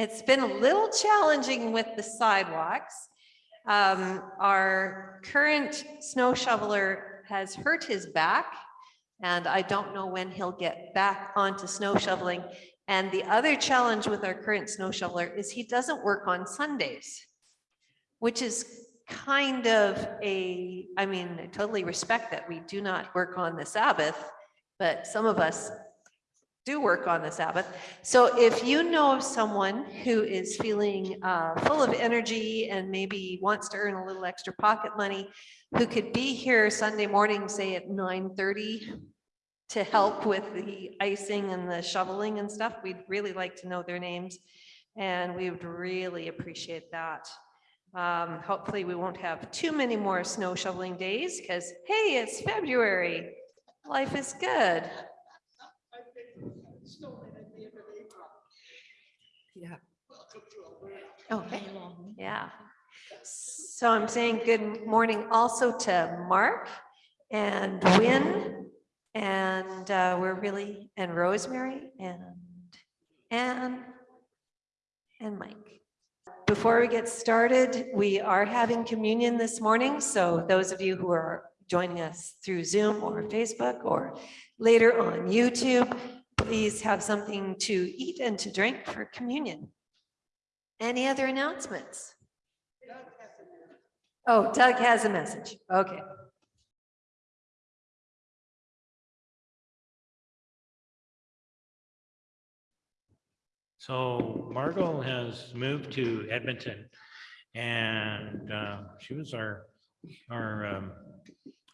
It's been a little challenging with the sidewalks. Um, our current snow shoveler has hurt his back. And I don't know when he'll get back onto snow shoveling. And the other challenge with our current snow shoveler is he doesn't work on Sundays. Which is kind of a, I mean, I totally respect that we do not work on the Sabbath. But some of us do work on the Sabbath. So if you know of someone who is feeling uh, full of energy and maybe wants to earn a little extra pocket money, who could be here Sunday morning, say at 9:30 to help with the icing and the shoveling and stuff, we'd really like to know their names. And we would really appreciate that. Um, Hopefully, we won't have too many more snow shoveling days because, hey, it's February. Life is good. Yeah. Okay, yeah. So I'm saying good morning also to Mark and Win. And uh, we're really, and Rosemary and Anne and Mike. Before we get started, we are having communion this morning. So those of you who are joining us through Zoom or Facebook or later on YouTube, please have something to eat and to drink for communion. Any other announcements? Oh, Doug has a message. Okay. So Margot has moved to Edmonton and uh, she was our, our um,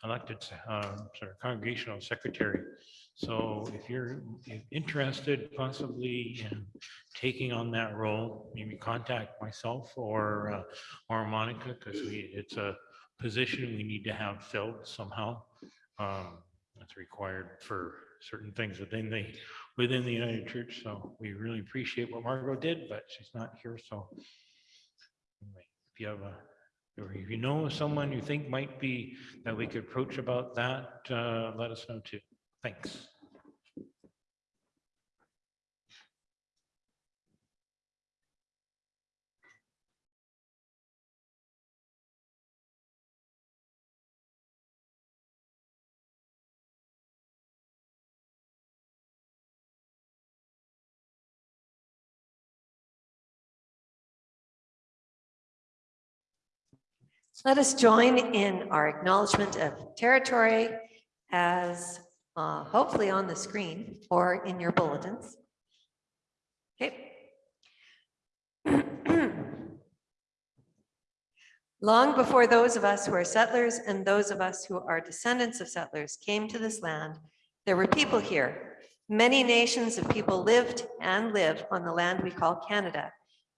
elected uh, sort of congregational secretary. So if you're interested possibly in taking on that role, maybe contact myself or, uh, or Monica, because we, it's a position we need to have filled somehow. Um, That's required for certain things within the, within the United Church. So we really appreciate what Margot did, but she's not here. So anyway, if you have a, or if you know someone you think might be, that we could approach about that, uh, let us know too. Thanks. Let us join in our acknowledgement of territory as uh, hopefully on the screen or in your bulletins. Okay. Long before those of us who are settlers and those of us who are descendants of settlers came to this land, there were people here. Many nations of people lived and live on the land we call Canada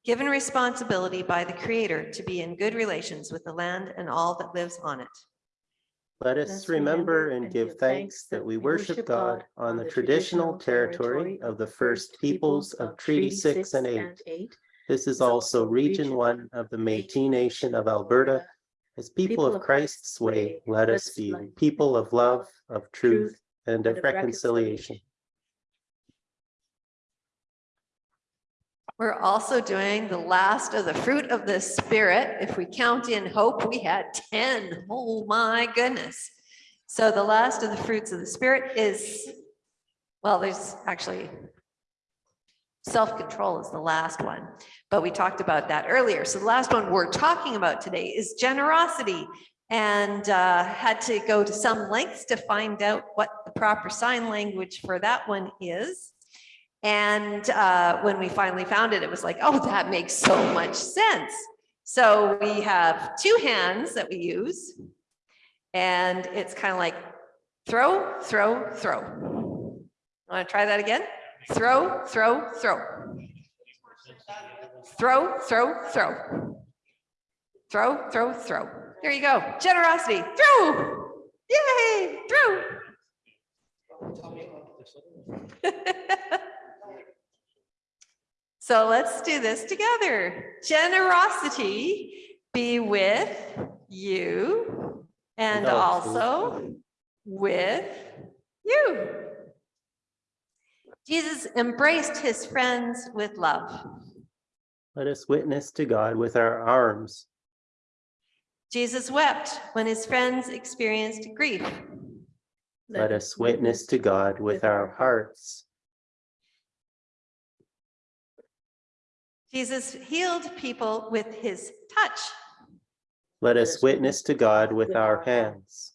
given responsibility by the Creator to be in good relations with the land and all that lives on it. Let us remember and give thanks that we worship God on the traditional territory of the first peoples of Treaty Six and Eight. This is also Region One of the Métis Nation of Alberta. As people of Christ's way, let us be people of love, of truth, and of reconciliation. We're also doing the last of the fruit of the spirit. If we count in hope, we had 10. Oh my goodness. So the last of the fruits of the spirit is, well, there's actually self-control is the last one, but we talked about that earlier. So the last one we're talking about today is generosity and uh, had to go to some lengths to find out what the proper sign language for that one is. And uh, when we finally found it, it was like, oh, that makes so much sense. So we have two hands that we use. And it's kind of like throw, throw, throw. Want to try that again? Throw, throw, throw. Throw, throw, throw. Throw, throw, throw. There you go. Generosity. Throw. Yay. Throw. So let's do this together. Generosity be with you and also with you. Jesus embraced his friends with love. Let us witness to God with our arms. Jesus wept when his friends experienced grief. Let us witness to God with our hearts. Jesus healed people with his touch. Let us witness to God with our hands.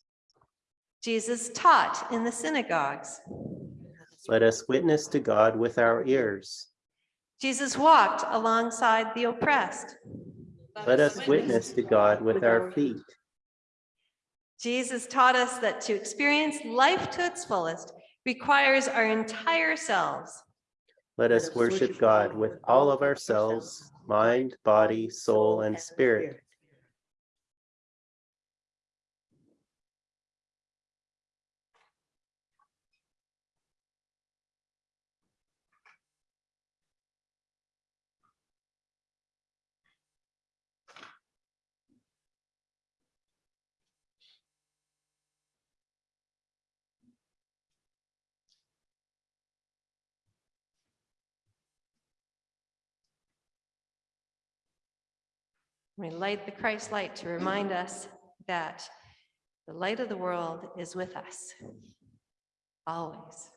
Jesus taught in the synagogues. Let us witness to God with our ears. Jesus walked alongside the oppressed. Let us witness to God with our feet. Jesus taught us that to experience life to its fullest requires our entire selves. Let us worship God with all of ourselves, mind, body, soul, and spirit. We light the Christ light to remind us that the light of the world is with us always.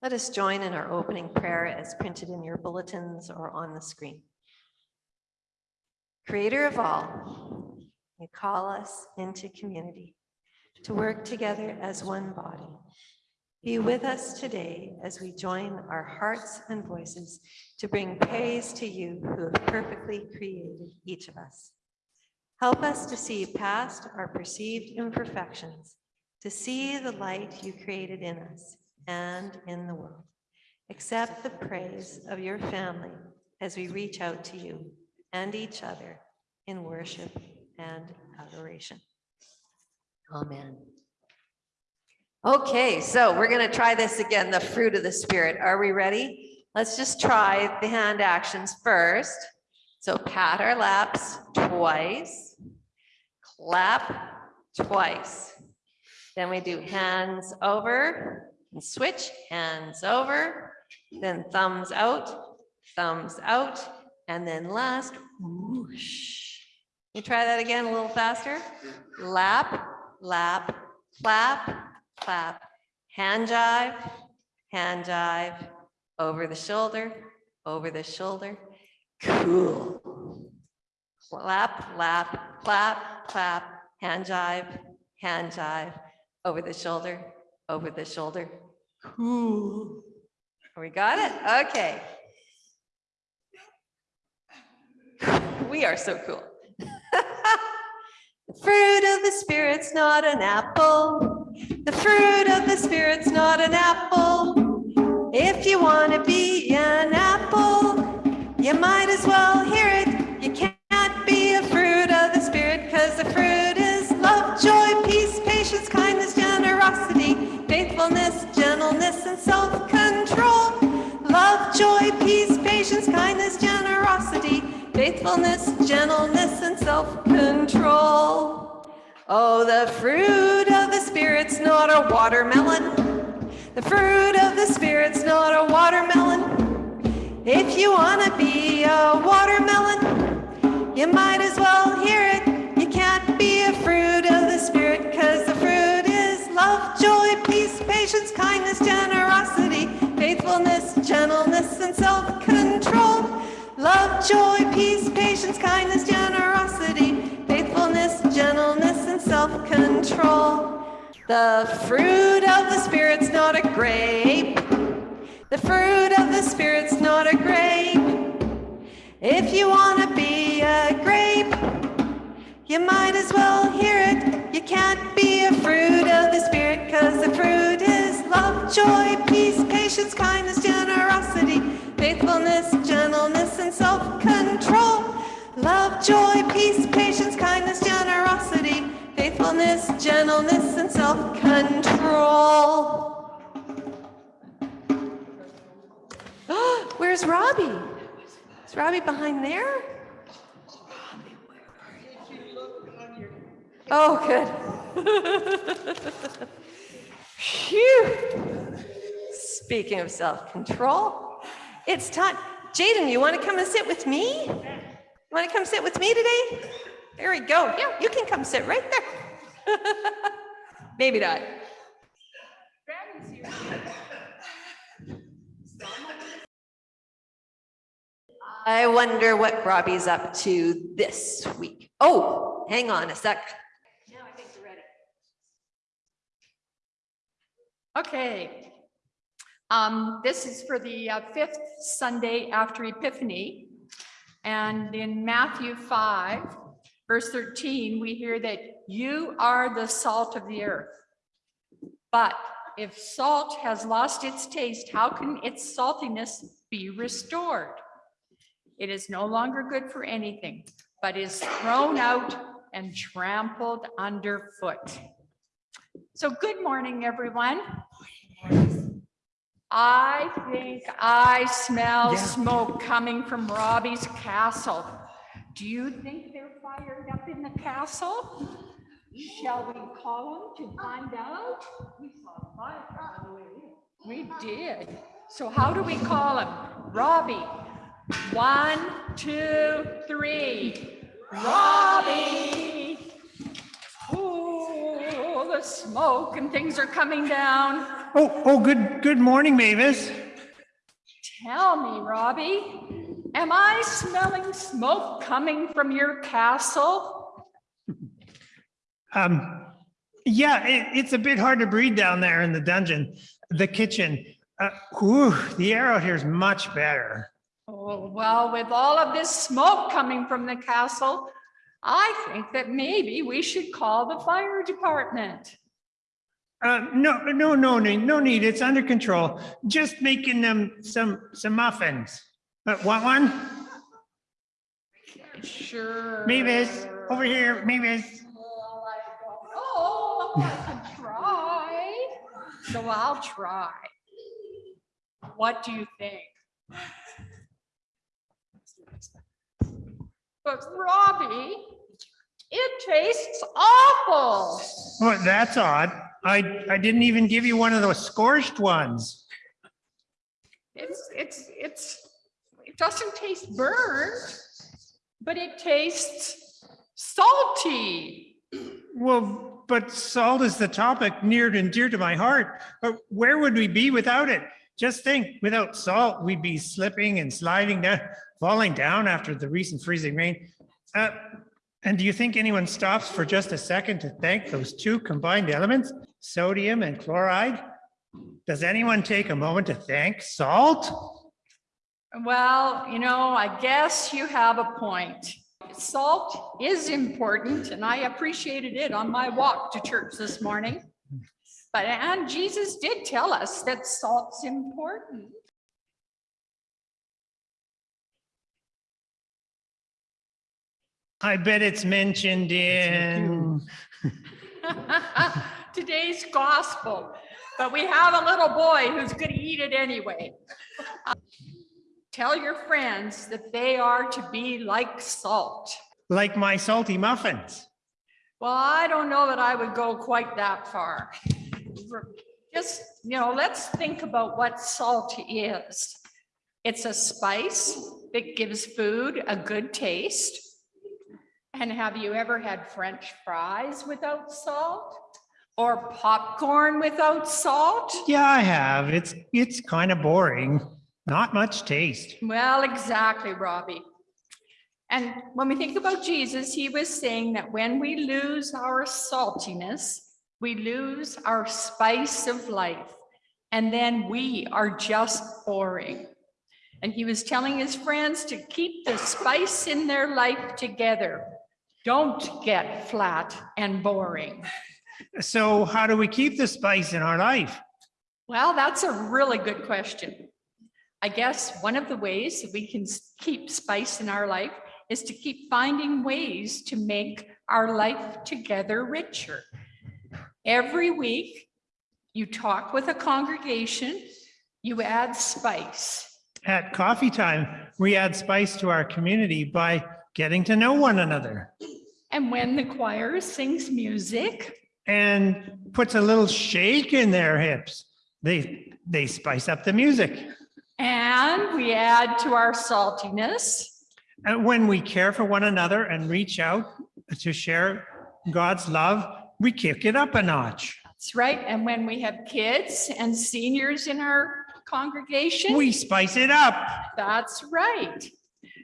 Let us join in our opening prayer as printed in your bulletins or on the screen. Creator of all, you call us into community to work together as one body. Be with us today as we join our hearts and voices to bring praise to you who have perfectly created each of us. Help us to see past our perceived imperfections, to see the light you created in us and in the world. Accept the praise of your family as we reach out to you and each other in worship and adoration. Amen. Okay, so we're going to try this again, the fruit of the spirit. Are we ready? Let's just try the hand actions first. So pat our laps twice, clap twice. Then we do hands over and switch, hands over, then thumbs out, thumbs out, and then last, whoosh. You try that again a little faster? Lap, lap, clap, clap, hand jive, hand jive, over the shoulder, over the shoulder. Cool. Clap, lap, clap, clap, hand jive, hand jive, over the shoulder, over the shoulder. Cool. We got it? Okay. We are so cool. The fruit of the spirit's not an apple. The fruit of the spirit's not an apple. If you want to be an apple, you might as well hear it. You can't be a fruit of the spirit because the fruit is love, joy, peace, patience, kindness, generosity, faithfulness, gentleness, and self-control. Love, joy, peace, patience, kindness, generosity, faithfulness, gentleness, and self-control. Oh, the fruit of the Spirit's not a watermelon. The fruit of the Spirit's not a watermelon. If you want to be a watermelon, you might as well hear it. You can't be a fruit of the Spirit because the fruit is love, joy, peace, patience, kindness, generosity, faithfulness, gentleness, and self-control. Love, joy, peace, patience, kindness, generosity, faithfulness, gentleness, and self-control. The fruit of the Spirit's not a grape. The fruit of the Spirit's not a grape. If you want to be a grape, you might as well hear it. You can't be a fruit of the Spirit because the fruit is love, joy, peace, patience, kindness, generosity, faithfulness, gentleness, and self-control. Love, joy, peace, patience, kindness, generosity, faithfulness, gentleness, and self-control. Where's Robbie? Is Robbie behind there? Oh, good. Phew. Speaking of self-control, it's time. Jaden, you want to come and sit with me? You want to come sit with me today? There we go. Yeah, you can come sit right there. Maybe not. I wonder what Robbie's up to this week. Oh, hang on a sec. Okay. Um, this is for the uh, fifth Sunday after Epiphany. And in Matthew five, verse thirteen, we hear that you are the salt of the earth. But if salt has lost its taste, how can its saltiness be restored? It is no longer good for anything, but is thrown out and trampled underfoot. So good morning, everyone. I think I smell Yeah. smoke coming from Robbie's castle. Do you think they're fired up in the castle? Shall we call them to find out? We saw fire on the way in. We did. So how do we call him? Robbie. One, two, three. Robbie. Smoke and things are coming down. Oh, oh, good, good morning, Mavis. Tell me, Robbie, am I smelling smoke coming from your castle? Um, yeah, it, it's a bit hard to breathe down there in the dungeon, the kitchen. Uh, whew, the air out here is much better. Oh, well, with all of this smoke coming from the castle, I think that maybe we should call the fire department. Uh, no, no, no, need, no need. It's under control. Just making them some, some muffins. Uh, want one? Sure. Mavis, over here, Mavis. Well, I. Try. So I'll try. What do you think? But Robbie, it tastes awful. Oh, that's odd. I, I didn't even give you one of those scorched ones. It's, it's, it's, it doesn't taste burnt, but it tastes salty. Well, but salt is the topic near and dear to my heart. But where would we be without it? Just think, without salt, we'd be slipping and sliding down, falling down after the recent freezing rain. Uh, and do you think anyone stops for just a second to thank those two combined elements, sodium and chloride? Does anyone take a moment to thank salt? Well, you know, I guess you have a point. Salt is important and I appreciated it on my walk to church this morning. But, and Jesus did tell us that salt's important. I bet it's mentioned in, Today's gospel, but we have a little boy who's gonna eat it anyway. Uh, tell your friends that they are to be like salt. like my salty muffins. Well, I don't know that I would go quite that far. Just, you know, let's think about what salt is. It's a spice that gives food a good taste. And have you ever had French fries without salt? Or popcorn without salt? Yeah, I have. It's, it's kind of boring. Not much taste. Well, exactly, Robbie. And when we think about Jesus, he was saying that when we lose our saltiness, we lose our spice of life, and then we are just boring. And he was telling his friends to keep the spice in their life together. Don't get flat and boring. So how do we keep the spice in our life? Well, that's a really good question. I guess one of the ways that we can keep spice in our life is to keep finding ways to make our life together richer. Every week, you talk with a congregation, you add spice. At coffee time, we add spice to our community by getting to know one another. And when the choir sings music, and puts a little shake in their hips. They, they spice up the music. And we add to our saltiness. And when we care for one another and reach out to share God's love, we kick it up a notch. That's right. And when we have kids and seniors in our congregation. We spice it up. That's right.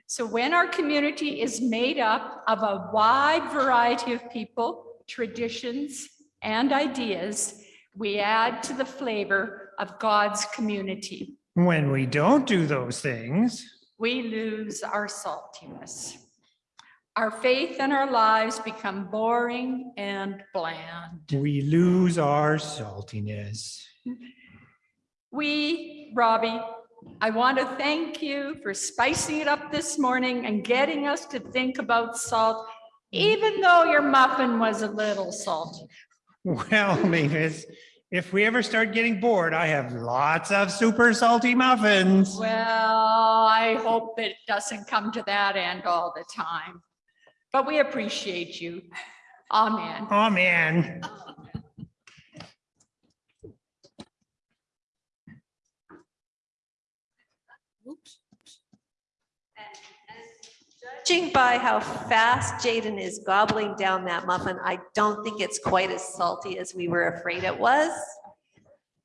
So when our community is made up of a wide variety of people, traditions, and ideas, we add to the flavor of God's community. When we don't do those things, We lose our saltiness. Our faith and our lives become boring and bland. we lose our saltiness. We, Robbie, I want to thank you for spicing it up this morning and getting us to think about salt, even though your muffin was a little salty. Well, Mavis, if we ever start getting bored, I have lots of super salty muffins. Well, I hope it doesn't come to that end all the time. But we appreciate you. Amen. Amen. Judging by how fast Jaden is gobbling down that muffin, I don't think it's quite as salty as we were afraid it was.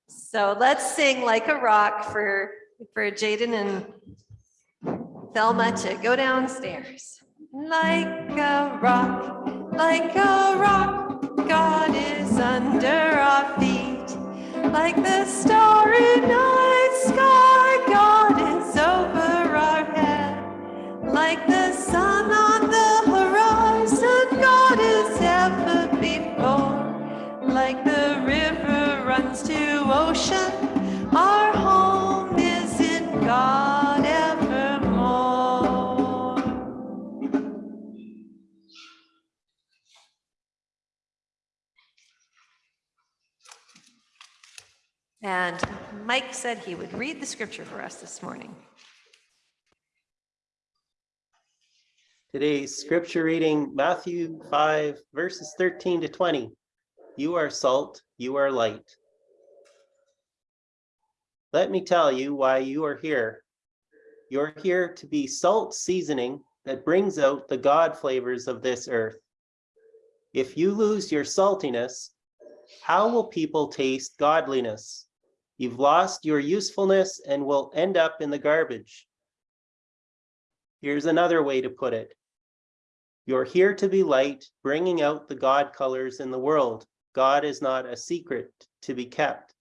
So let's sing like a rock for, for Jaden and Thelma to go downstairs. Like a rock, like a rock, God is under our feet. Like the starry night sky, God is over our head. Like the And Mike said he would read the scripture for us this morning. Today's scripture reading, Matthew 5, verses 13 to 20. You are salt, you are light. Let me tell you why you are here. You're here to be salt seasoning that brings out the God flavors of this earth. If you lose your saltiness, how will people taste godliness? You've lost your usefulness and will end up in the garbage. Here's another way to put it. You're here to be light, bringing out the God colors in the world. God is not a secret to be kept.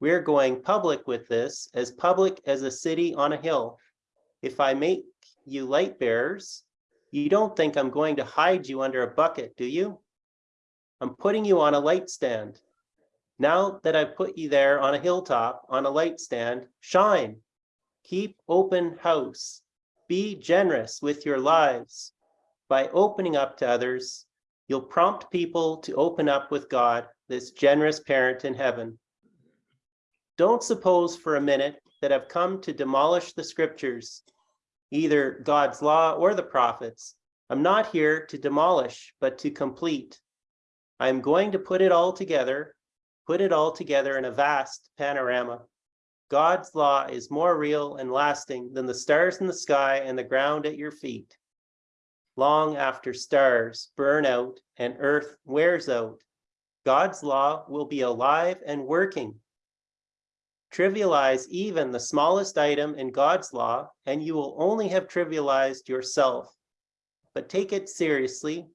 We're going public with this, as public as a city on a hill. If I make you light bearers, you don't think I'm going to hide you under a bucket, do you? I'm putting you on a light stand. Now that I've put you there on a hilltop, on a light stand, shine. Keep open house. Be generous with your lives. By opening up to others, you'll prompt people to open up with God, this generous parent in heaven. Don't suppose for a minute that I've come to demolish the scriptures, either God's law or the prophets. I'm not here to demolish, but to complete. I'm going to put it all together, put it all together in a vast panorama. God's law is more real and lasting than the stars in the sky and the ground at your feet. Long after stars burn out and earth wears out, God's law will be alive and working. Trivialize even the smallest item in God's law, and you will only have trivialized yourself. But take it seriously,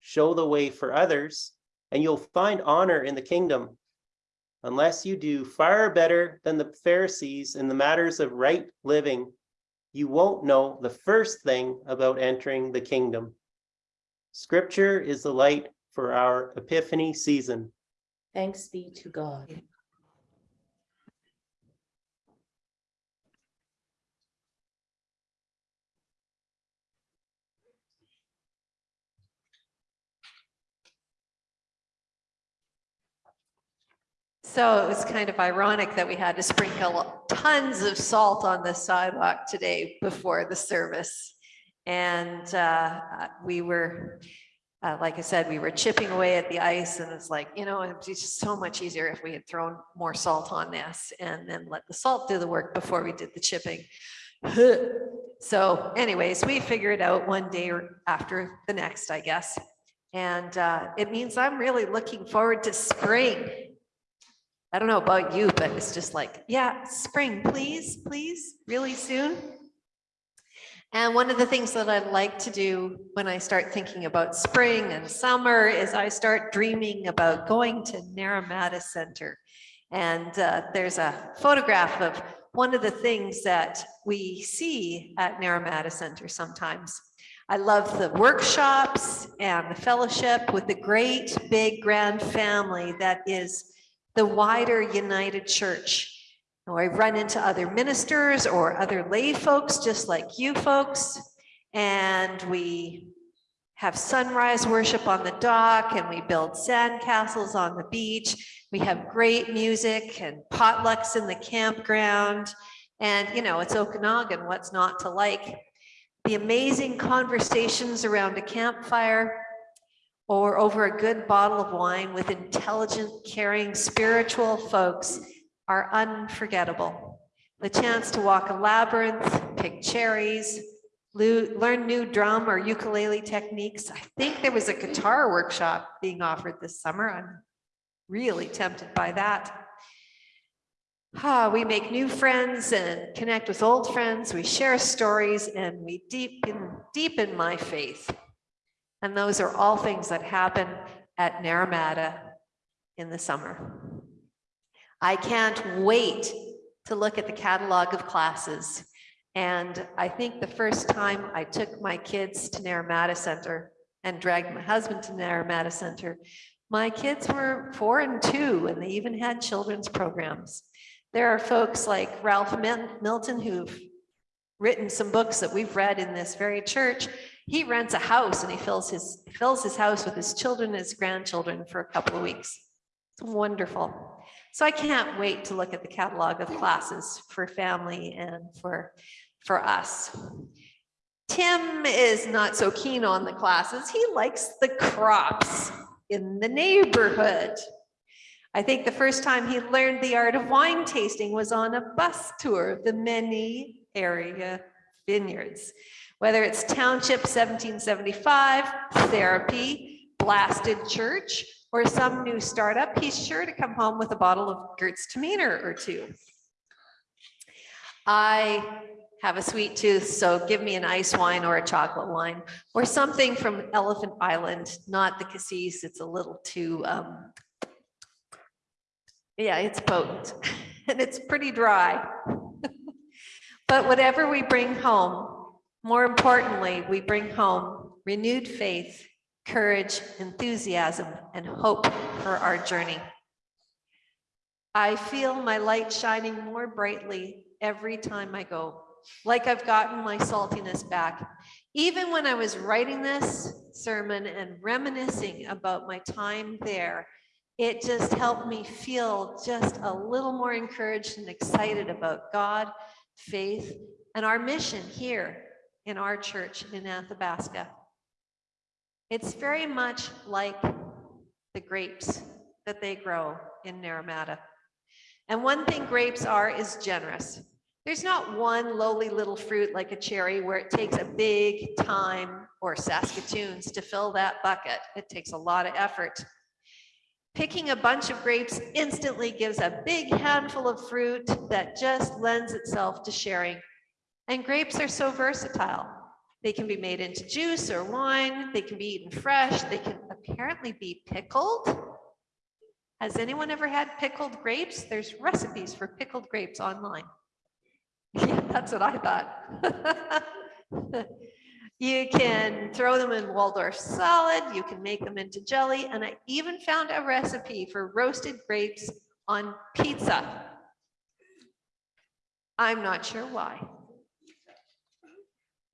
show the way for others, and you'll find honor in the kingdom. Unless you do far better than the Pharisees in the matters of right living, you won't know the first thing about entering the kingdom. Scripture is the light for our Epiphany season. Thanks be to God. So it was kind of ironic that we had to sprinkle tons of salt on the sidewalk today before the service. And uh, we were uh, like I said, we were chipping away at the ice and it's like, you know, it'd be just so much easier if we had thrown more salt on this and then let the salt do the work before we did the chipping. So anyways, we figured out one day after the next, I guess. And uh, it means I'm really looking forward to spring. I don't know about you, but it's just like, yeah, spring, please, please, really soon. And one of the things that I like to do when I start thinking about spring and summer is I start dreaming about going to Naramata Center. And uh, there's a photograph of one of the things that we see at Naramata Center sometimes. I love the workshops and the fellowship with the great big grand family that is the wider United Church. Or I run into other ministers or other lay folks, just like you folks, and we have sunrise worship on the dock and we build sand castles on the beach. We have great music and potlucks in the campground. And, you know, it's Okanagan, what's not to like? The amazing conversations around a campfire or over a good bottle of wine with intelligent, caring, spiritual folks are unforgettable. The chance to walk a labyrinth, pick cherries, learn new drum or ukulele techniques. I think there was a guitar workshop being offered this summer. I'm really tempted by that. Ah, we make new friends and connect with old friends. We share stories and we deepen, deepen my faith. And those are all things that happen at Naramata in the summer. I can't wait to look at the catalog of classes. And I think the first time I took my kids to Naramata Center and dragged my husband to Naramata Center, my kids were four and two, and they even had children's programs. There are folks like Ralph Milton who've written some books that we've read in this very church. He rents a house and he fills his, fills his house with his children and his grandchildren for a couple of weeks. It's wonderful. So I can't wait to look at the catalog of classes for family and for, for us. Tim is not so keen on the classes. He likes the crops in the neighborhood. I think the first time he learned the art of wine tasting was on a bus tour of the many area vineyards. Whether it's Township 1775, therapy, blasted church, or some new startup, he's sure to come home with a bottle of Gertz Taminer or two. I have a sweet tooth, so give me an ice wine or a chocolate wine or something from Elephant Island, not the cassis. It's a little too, um, yeah, it's potent and it's pretty dry. But whatever we bring home, more importantly, we bring home renewed faith, courage, enthusiasm, and hope for our journey. I feel my light shining more brightly every time I go, like I've gotten my saltiness back. Even when I was writing this sermon and reminiscing about my time there, it just helped me feel just a little more encouraged and excited about God, faith, and our mission here in our church in Athabasca. It's very much like the grapes that they grow in Naramata. And one thing grapes are is generous. There's not one lowly little fruit like a cherry where it takes a big time or Saskatoons to fill that bucket. It takes a lot of effort. Picking a bunch of grapes instantly gives a big handful of fruit that just lends itself to sharing. And grapes are so versatile. They can be made into juice or wine. They can be eaten fresh. They can apparently be pickled. Has anyone ever had pickled grapes? There's recipes for pickled grapes online. Yeah, that's what I thought. You can throw them in Waldorf salad, you can make them into jelly, and I even found a recipe for roasted grapes on pizza. I'm not sure why.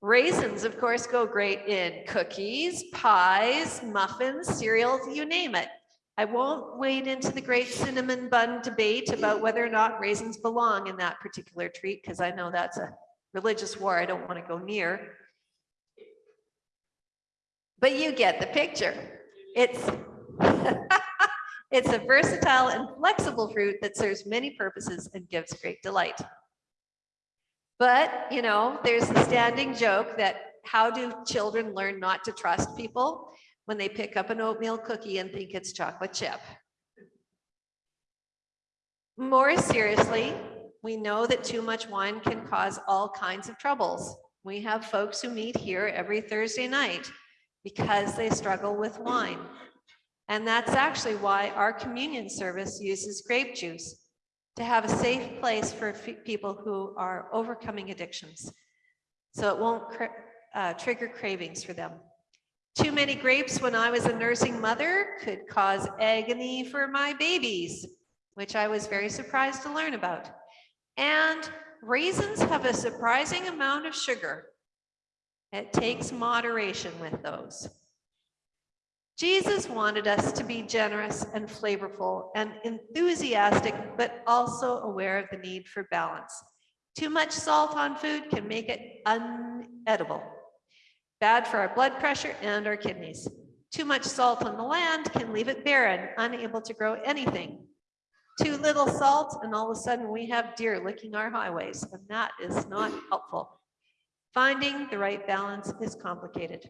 Raisins, of course, go great in cookies, pies, muffins, cereals, you name it. I won't wade into the great cinnamon bun debate about whether or not raisins belong in that particular treat, because I know that's a religious war I don't want to go near. But you get the picture. It's it's a versatile and flexible fruit that serves many purposes and gives great delight. But, you know, there's the standing joke that how do children learn not to trust people when they pick up an oatmeal cookie and think it's chocolate chip? More seriously, we know that too much wine can cause all kinds of troubles. We have folks who meet here every Thursday night because they struggle with wine. And that's actually why our communion service uses grape juice to have a safe place for people who are overcoming addictions. So it won't cr- uh, trigger cravings for them. Too many grapes when I was a nursing mother could cause agony for my babies, which I was very surprised to learn about. And raisins have a surprising amount of sugar. It takes moderation with those. Jesus wanted us to be generous and flavorful and enthusiastic, but also aware of the need for balance. Too much salt on food can make it unedible, bad for our blood pressure and our kidneys. Too much salt on the land can leave it barren, unable to grow anything. Too little salt, and all of a sudden we have deer licking our highways, and that is not helpful. Finding the right balance is complicated.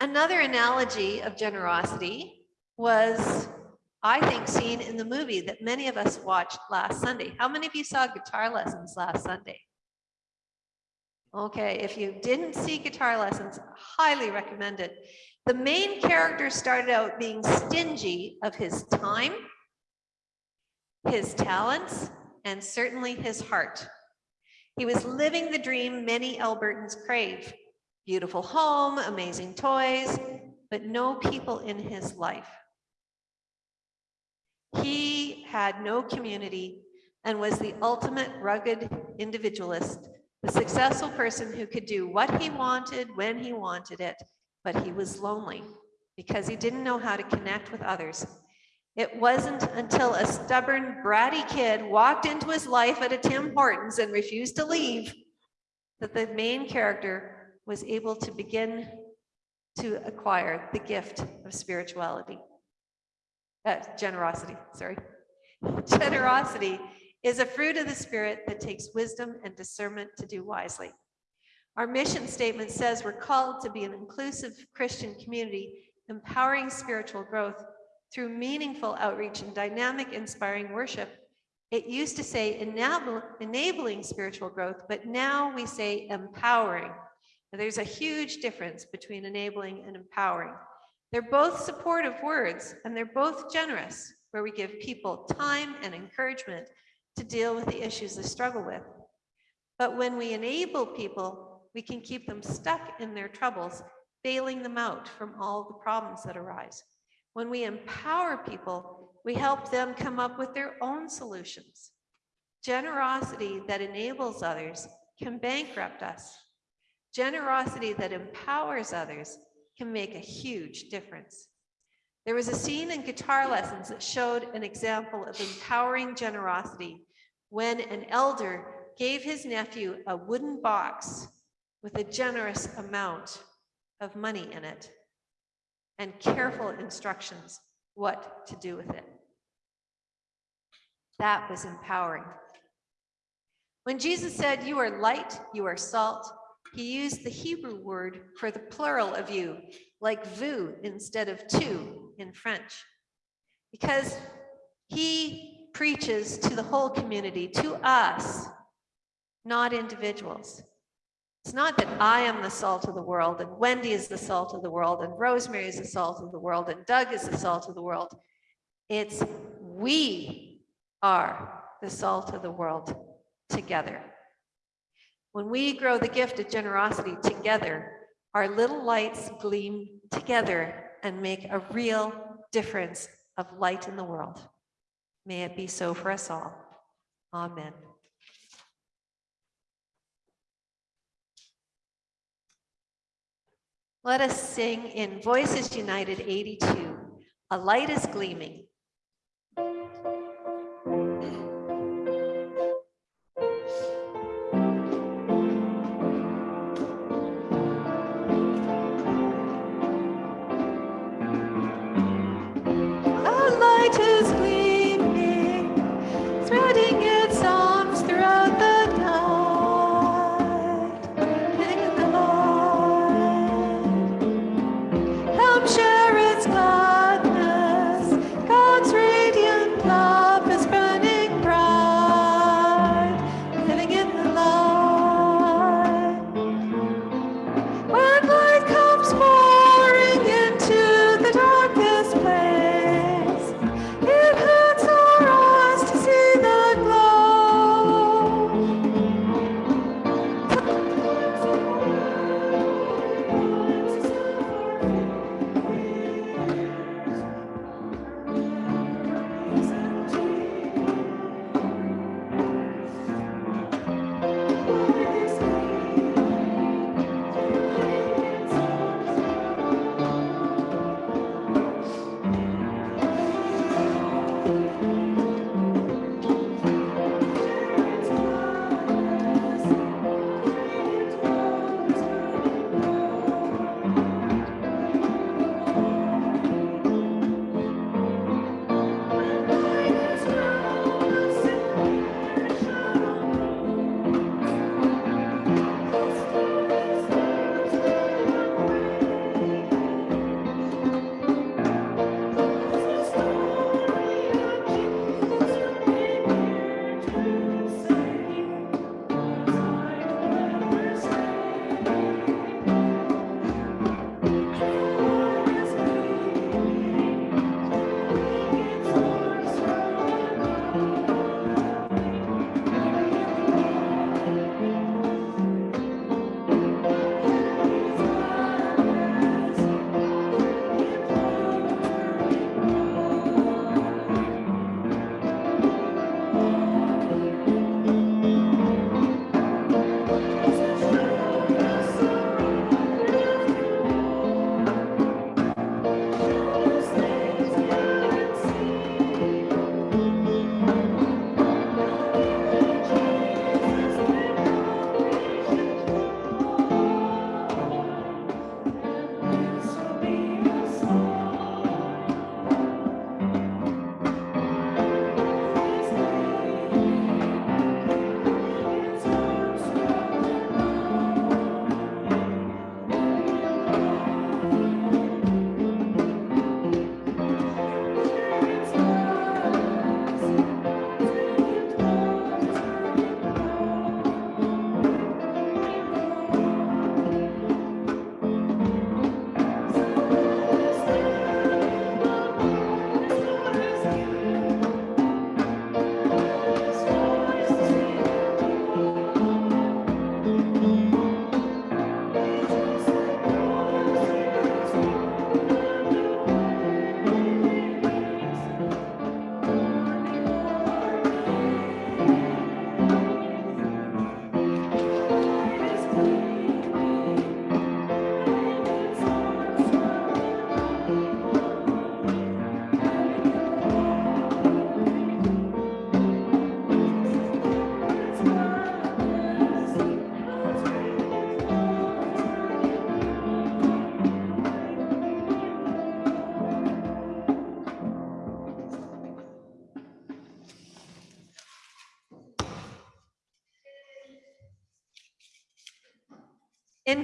Another analogy of generosity was, I think, seen in the movie that many of us watched last Sunday. How many of you saw guitar lessons last Sunday? Okay, if you didn't see guitar lessons, highly recommend it. The main character started out being stingy of his time, his talents, and certainly his heart. He was living the dream many Albertans crave beautiful home, amazing toys, but no people in his life. He had no community and was the ultimate rugged individualist, the successful person who could do what he wanted when he wanted it, but he was lonely because he didn't know how to connect with others. It wasn't until a stubborn, bratty kid walked into his life at a Tim Hortons and refused to leave that the main character was able to begin to acquire the gift of spirituality. Uh, generosity, sorry. Generosity is a fruit of the spirit that takes wisdom and discernment to do wisely. Our mission statement says we're called to be an inclusive Christian community, empowering spiritual growth through meaningful outreach and dynamic, inspiring worship. It used to say enabling spiritual growth, but now we say empowering There's a huge difference between enabling and empowering. They're both supportive words and they're both generous, where we give people time and encouragement to deal with the issues they struggle with. But when we enable people, we can keep them stuck in their troubles, bailing them out from all the problems that arise. When we empower people, we help them come up with their own solutions. Generosity that enables others can bankrupt us Generosity that empowers others can make a huge difference. There was a scene in guitar lessons that showed an example of empowering generosity when an elder gave his nephew a wooden box with a generous amount of money in it and careful instructions what to do with it. That was empowering. When Jesus said, You are light, you are salt, he used the Hebrew word for the plural of you, like vous instead of tu in French, because he preaches to the whole community, to us, not individuals. It's not that I am the salt of the world and Wendy is the salt of the world and Rosemary is the salt of the world and Doug is the salt of the world. It's we are the salt of the world together. When we grow the gift of generosity together, our little lights gleam together and make a real difference of light in the world. May it be so for us all. Amen. Let us sing in Voices United 82, A Light is Gleaming.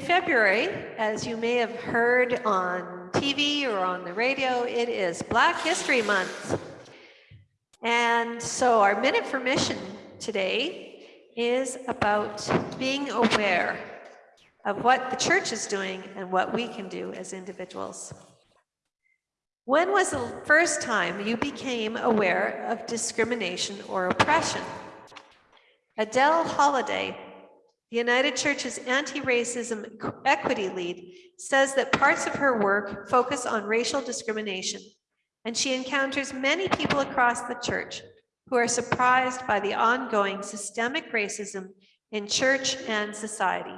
February, as you may have heard on TV or on the radio, it is Black History Month. And so our minute for mission today is about being aware of what the church is doing and what we can do as individuals. When was the first time you became aware of discrimination or oppression? Adele Halliday, the United Church's anti-racism equity lead, says that parts of her work focus on racial discrimination, and she encounters many people across the church who are surprised by the ongoing systemic racism in church and society.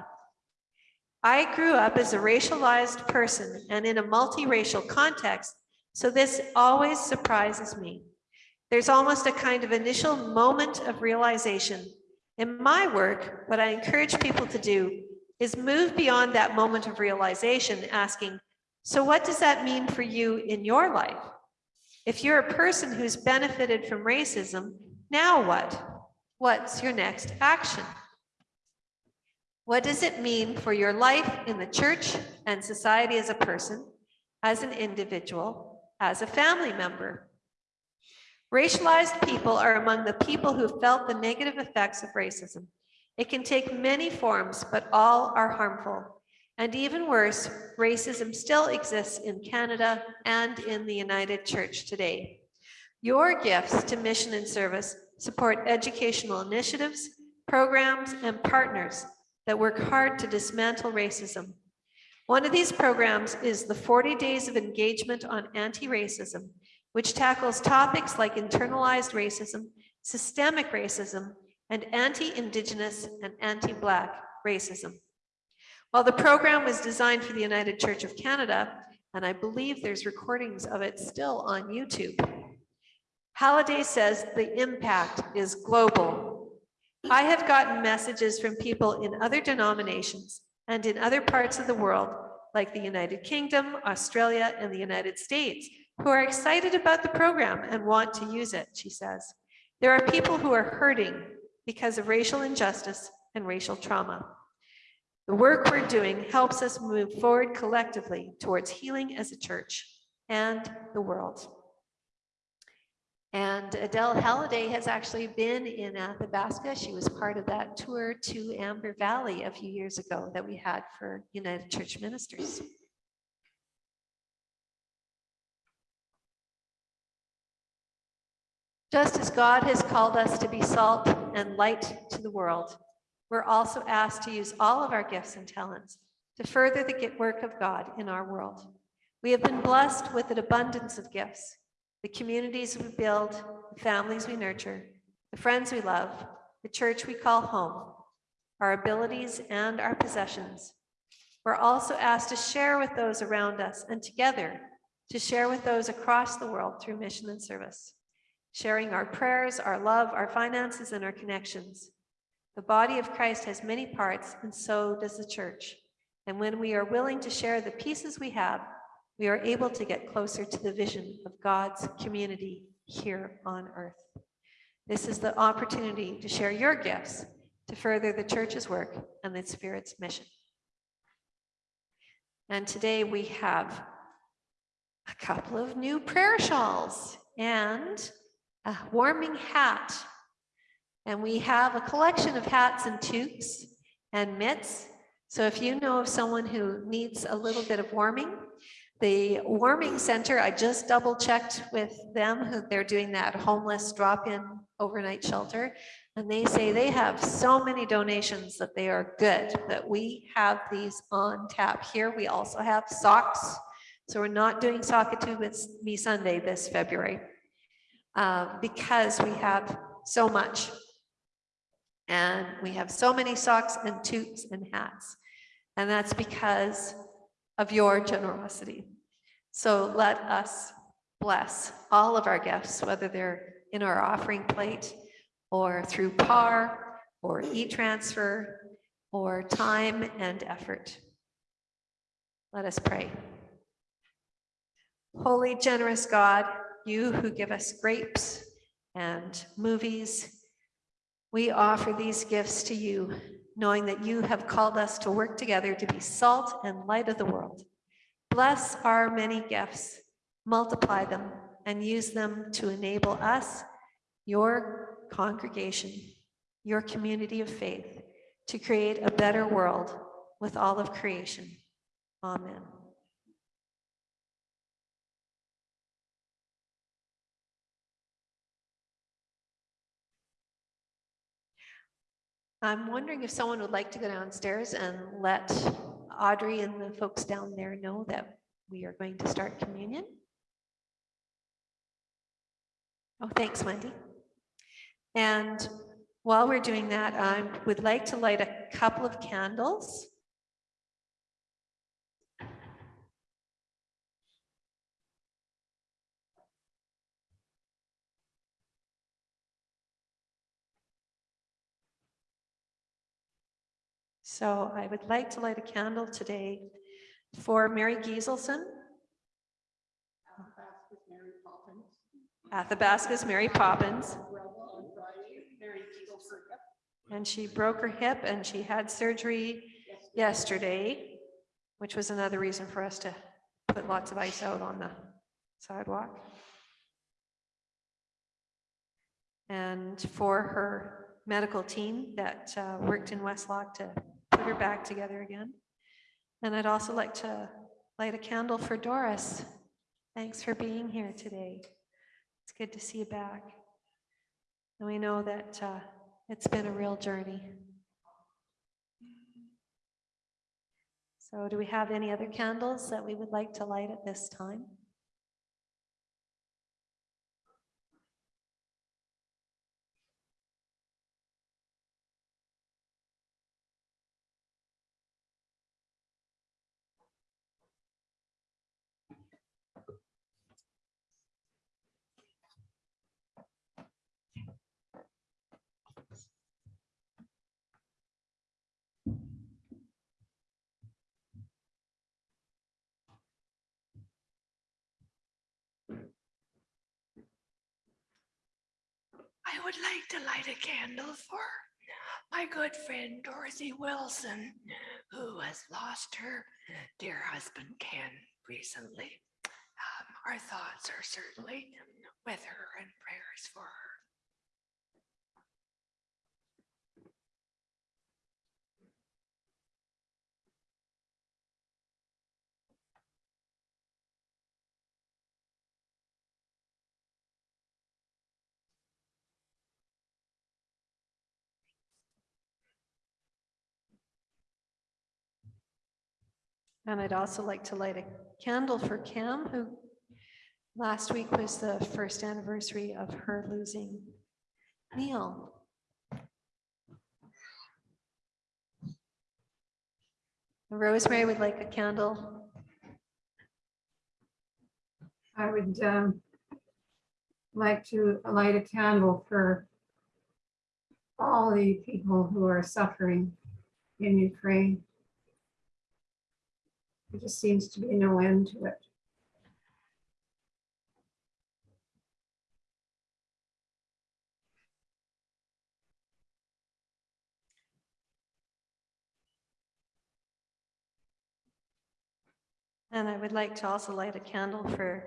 I grew up as a racialized person and in a multiracial context, so this always surprises me. There's almost a kind of initial moment of realization. In my work, what I encourage people to do is move beyond that moment of realization, asking, so what does that mean for you in your life? If you're a person who's benefited from racism, now what? What's your next action? What does it mean for your life in the church and society as a person, as an individual, as a family member? Racialized people are among the people who felt the negative effects of racism. It can take many forms, but all are harmful. And even worse, racism still exists in Canada and in the United Church today. Your gifts to mission and service support educational initiatives, programs, and partners that work hard to dismantle racism. One of these programs is the 40 Days of Engagement on Anti-Racism, which tackles topics like internalized racism, systemic racism, and anti-Indigenous and anti-Black racism. While the program was designed for the United Church of Canada, and I believe there's recordings of it still on YouTube, Halliday says the impact is global. I have gotten messages from people in other denominations and in other parts of the world, like the United Kingdom, Australia, and the United States, who are excited about the program and want to use it, she says. There are people who are hurting because of racial injustice and racial trauma. The work we're doing helps us move forward collectively towards healing as a church and the world. And Adele Halliday has actually been in Athabasca. She was part of that tour to Amber Valley a few years ago that we had for United Church Ministers. Just as God has called us to be salt and light to the world, we're also asked to use all of our gifts and talents to further the work of God in our world. We have been blessed with an abundance of gifts, the communities we build, the families we nurture, the friends we love, the church we call home, our abilities and our possessions. We're also asked to share with those around us and together to share with those across the world through mission and service, sharing our prayers, our love, our finances, and our connections. The body of Christ has many parts, and so does the church. And when we are willing to share the pieces we have, we are able to get closer to the vision of God's community here on earth. This is the opportunity to share your gifts to further the church's work and the Spirit's mission. And today we have a couple of new prayer shawls and a warming hat. And we have a collection of hats and toques and mitts. So if you know of someone who needs a little bit of warming, the warming center, I just double checked with them, who they're doing that homeless drop-in overnight shelter. And they say they have so many donations that they are good, that we have these on tap here. We also have socks. So we're not doing Sockatoo with Me Sunday this February uh, because we have so much. And we have so many socks and toots and hats. And that's because of your generosity. So let us bless all of our gifts, whether they're in our offering plate or through PAR or e-transfer or time and effort. Let us pray. Holy, generous God, you who give us grapes and movies, we offer these gifts to you, knowing that you have called us to work together to be salt and light of the world. Bless our many gifts, multiply them, and use them to enable us, your congregation, your community of faith, to create a better world with all of creation. Amen. I'm wondering if someone would like to go downstairs and let Audrey and the folks down there know that we are going to start communion. Oh, thanks, Wendy. And while we're doing that, I would like to light a couple of candles. So I would like to light a candle today for Mary Gieselson. Athabasca's Mary Poppins. And she broke her hip and she had surgery yesterday, which was another reason for us to put lots of ice out on the sidewalk. And for her medical team that uh, worked in Westlock to put her back together again. And I'd also like to light a candle for Doris. Thanks for being here today. It's good to see you back. And we know that uh, it's been a real journey. So do we have any other candles that we would like to light at this time? I would like to light a candle for my good friend Dorothy Wilson, who has lost her dear husband Ken recently. Um, Our thoughts are certainly with her and prayers for her. And I'd also like to light a candle for Cam, who last week was the first anniversary of her losing Neil. Rosemary would like a candle. I would um, like to light a candle for all the people who are suffering in Ukraine. There just seems to be no end to it. And I would like to also light a candle for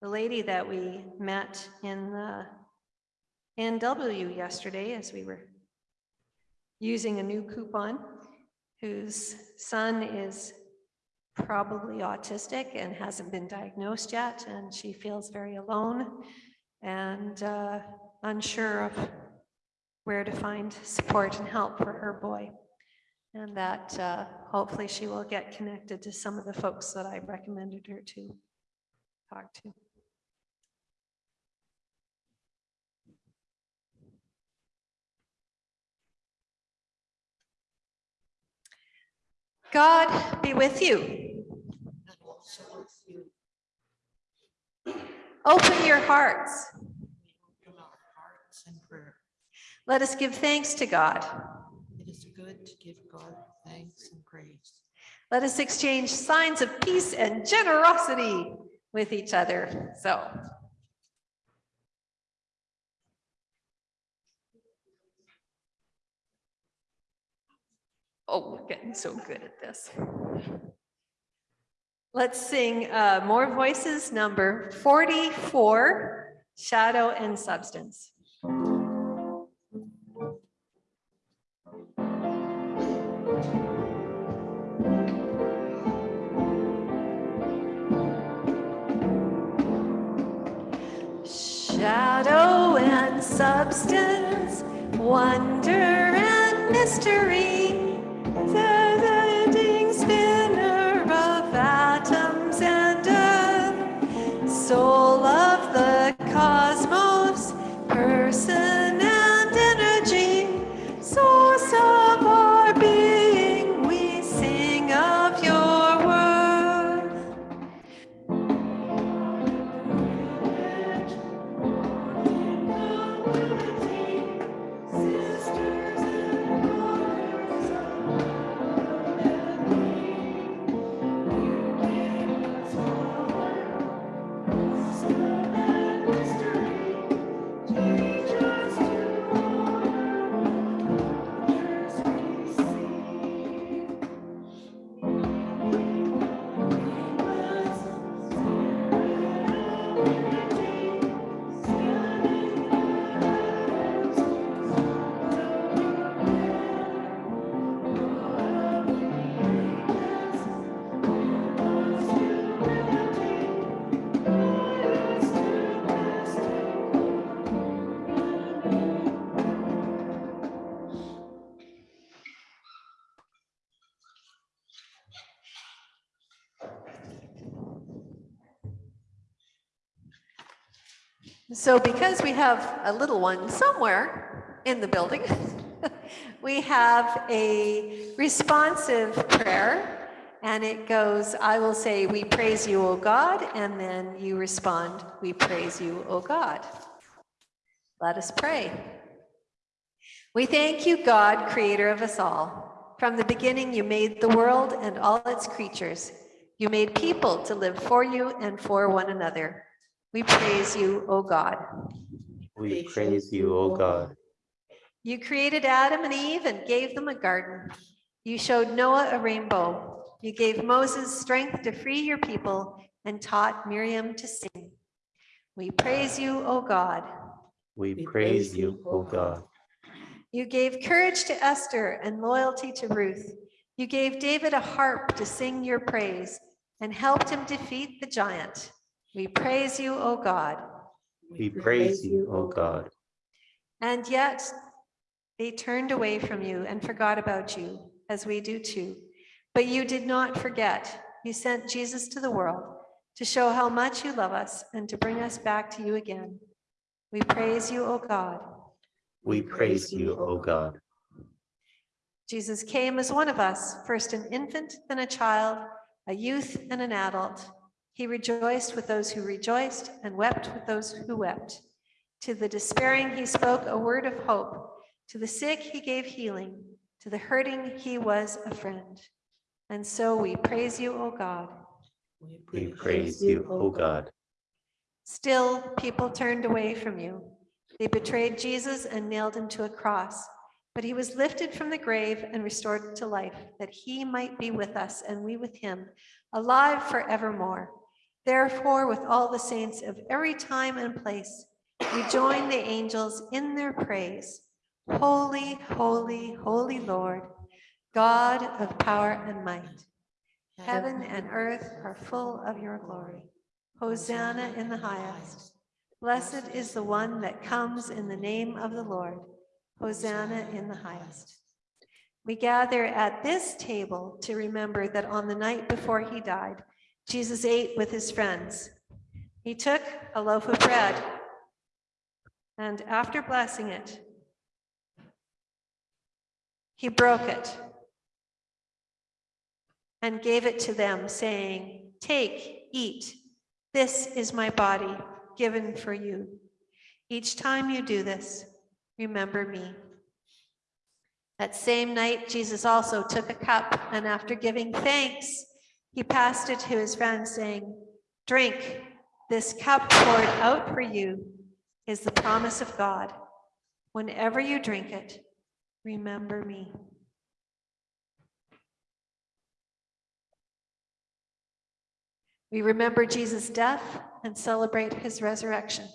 the lady that we met in the A&W yesterday as we were using a new coupon, whose son is probably autistic and hasn't been diagnosed yet, and she feels very alone and uh, unsure of where to find support and help for her boy. And that uh, hopefully she will get connected to some of the folks that I recommended her to talk to. God be with you. Open your hearts. Hearts. Let us give thanks to God. It is good to give God thanks and praise. Let us exchange signs of peace and generosity with each other. So. Oh, we're getting so good at this. Let's sing uh, More Voices, number 44, Shadow and Substance. Shadow and substance, wonder and mystery, So because we have a little one somewhere in the building, we have a responsive prayer. And it goes, I will say, we praise you, O God, and then you respond, we praise you, O God. Let us pray. We thank you, God, creator of us all. From the beginning, you made the world and all its creatures. You made people to live for you and for one another. We praise you, O God. We praise you, O God. You created Adam and Eve and gave them a garden. You showed Noah a rainbow. You gave Moses strength to free your people and taught Miriam to sing. We praise you, O God. We praise you, O God. You gave courage to Esther and loyalty to Ruth. You gave David a harp to sing your praise and helped him defeat the giant. We praise you, O God. We praise you, O God. And yet they turned away from you and forgot about you, as we do too. But you did not forget. You sent Jesus to the world to show how much you love us and to bring us back to you again. We praise you, O God. We praise you, O God. Jesus came as one of us, first an infant, then a child, a youth, and an adult. He rejoiced with those who rejoiced and wept with those who wept. To the despairing, he spoke a word of hope. To the sick, he gave healing. To the hurting, he was a friend. And so we praise you, O God. We praise you, O God. Still, people turned away from you. They betrayed Jesus and nailed him to a cross. But he was lifted from the grave and restored to life, that he might be with us and we with him, alive forevermore. Therefore, with all the saints of every time and place, we join the angels in their praise. Holy, holy, holy Lord, God of power and might. Heaven and earth are full of your glory. Hosanna in the highest. Blessed is the one that comes in the name of the Lord. Hosanna in the highest. We gather at this table to remember that on the night before he died, Jesus ate with his friends. He took a loaf of bread and after blessing it, he broke it and gave it to them, saying, Take, eat. This is my body given for you. Each time you do this, remember me. That same night, Jesus also took a cup, and after giving thanks, he passed it to his friends, saying, Drink, this cup poured out for you is the promise of God. Whenever you drink it, remember me. We remember Jesus' death and celebrate his resurrection.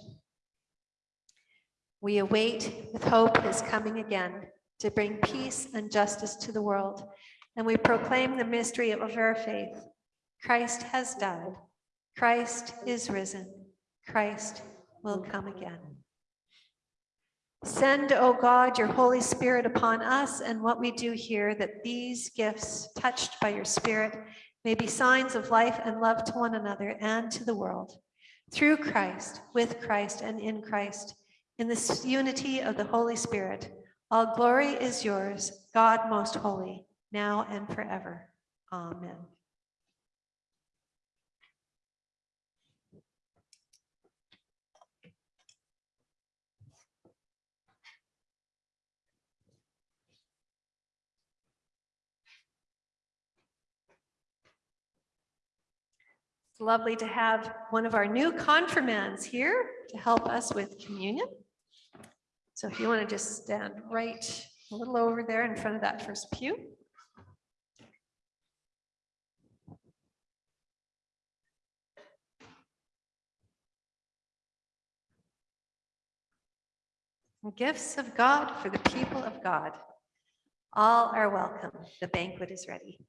We await with hope his coming again to bring peace and justice to the world. And we proclaim the mystery of our faith. Christ has died. Christ is risen. Christ will come again. Send, O God, your Holy Spirit upon us and what we do here, that these gifts, touched by your Spirit, may be signs of life and love to one another and to the world. Through Christ, with Christ, and in Christ, in this unity of the Holy Spirit, all glory is yours, God most holy, now and forever. Amen. It's lovely to have one of our new confirmands here to help us with communion. So if you want to just stand right a little over there in front of that first pew. Gifts of God for the people of God. All are welcome. The banquet is ready.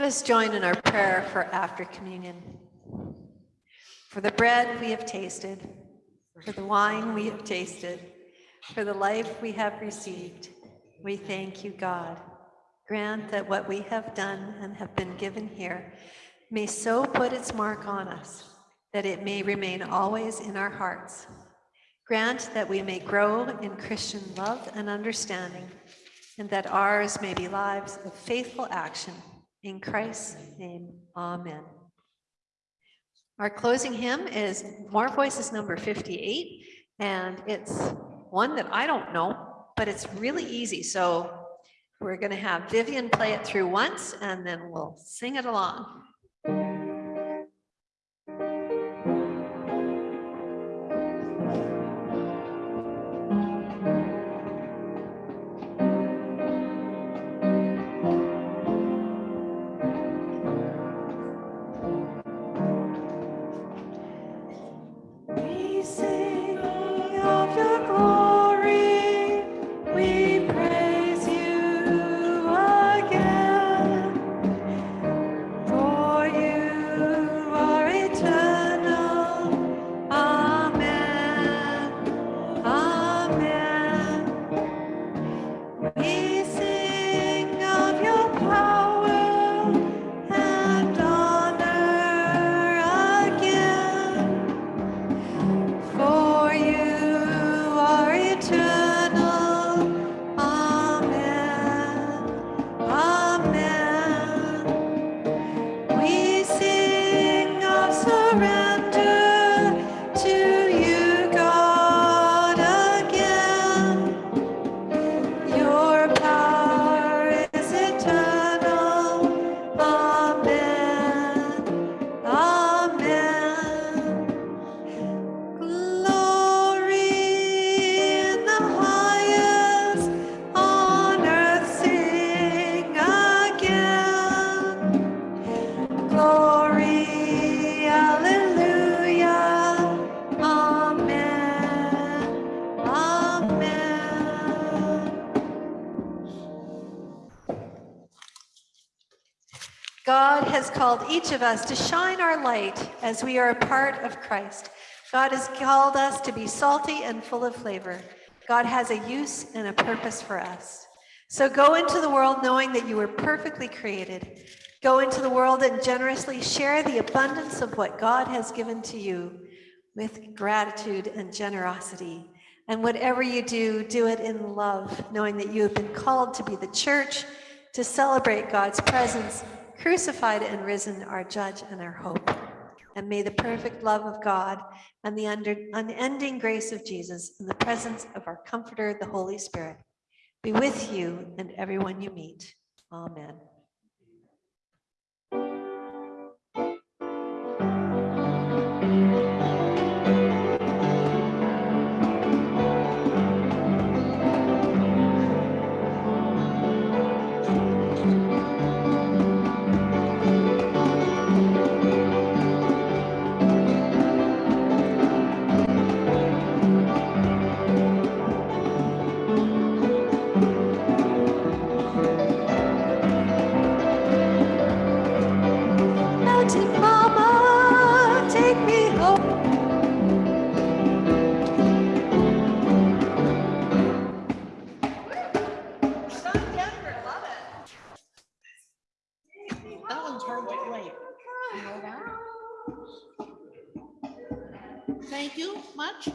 Let us join in our prayer for after communion. For the bread we have tasted, for the wine we have tasted, for the life we have received, we thank you, God. Grant that what we have done and have been given here may so put its mark on us that it may remain always in our hearts. Grant that we may grow in Christian love and understanding, and that ours may be lives of faithful action. In Christ's name, amen. Our closing hymn is More Voices number 58, and it's one that I don't know, but it's really easy. So we're going to have Vivian play it through once, and then we'll sing it along. Has called each of us to shine our light as we are a part of Christ. God has called us to be salty and full of flavor. God has a use and a purpose for us. So go into the world knowing that you were perfectly created. Go into the world and generously share the abundance of what God has given to you with gratitude and generosity. And whatever you do, do it in love, knowing that you have been called to be the church, to celebrate God's presence, crucified and risen, our judge and our hope. And may the perfect love of God and the under, unending grace of Jesus and the presence of our comforter, the Holy Spirit, be with you and everyone you meet. Amen. Thank you much.